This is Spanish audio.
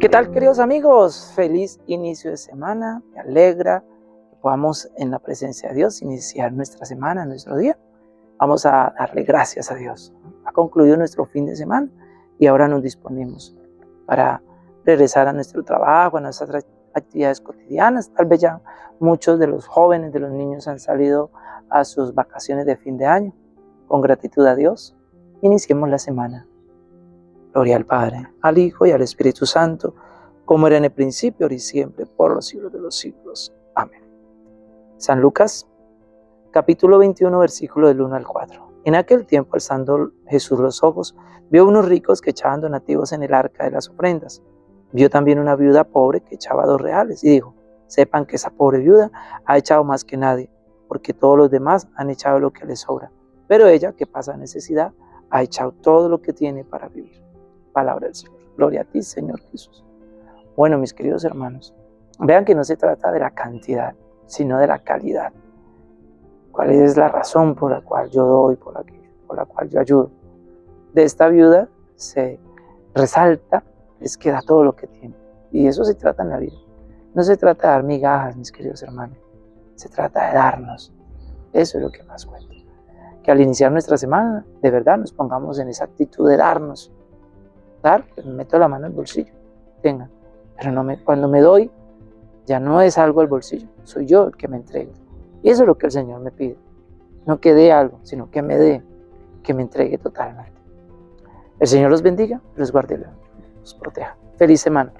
¿Qué tal queridos amigos? Feliz inicio de semana, me alegra que podamos en la presencia de Dios iniciar nuestra semana, nuestro día. Vamos a darle gracias a Dios. Ha concluido nuestro fin de semana y ahora nos disponemos para regresar a nuestro trabajo, a nuestras actividades cotidianas. Tal vez ya muchos de los jóvenes, de los niños han salido a sus vacaciones de fin de año. Con gratitud a Dios, iniciemos la semana. Gloria al Padre, al Hijo y al Espíritu Santo, como era en el principio, ahora y siempre, por los siglos de los siglos. Amén. San Lucas, capítulo 21, versículo del 1 al 4. En aquel tiempo, alzando Jesús los ojos, vio unos ricos que echaban donativos en el arca de las ofrendas. Vio también una viuda pobre que echaba dos reales y dijo, sepan que esa pobre viuda ha echado más que nadie, porque todos los demás han echado lo que les sobra. Pero ella, que pasa necesidad, ha echado todo lo que tiene para vivir palabra del Señor. Gloria a ti, Señor Jesús. Bueno, mis queridos hermanos, vean que no se trata de la cantidad, sino de la calidad. ¿Cuál es la razón por la cual yo doy, por la, por la cual yo ayudo? De esta viuda se resalta, es que da todo lo que tiene. Y eso se trata en la vida. No se trata de dar migajas, mis queridos hermanos. Se trata de darnos. Eso es lo que más cuenta. Que al iniciar nuestra semana, de verdad nos pongamos en esa actitud de darnos, pues me meto la mano en el bolsillo, tenga. Pero no me, cuando me doy, ya no es algo al bolsillo, soy yo el que me entrega. Y eso es lo que el Señor me pide. No que dé algo, sino que me dé, que me entregue totalmente. El Señor los bendiga, los guarde, los proteja. Feliz semana.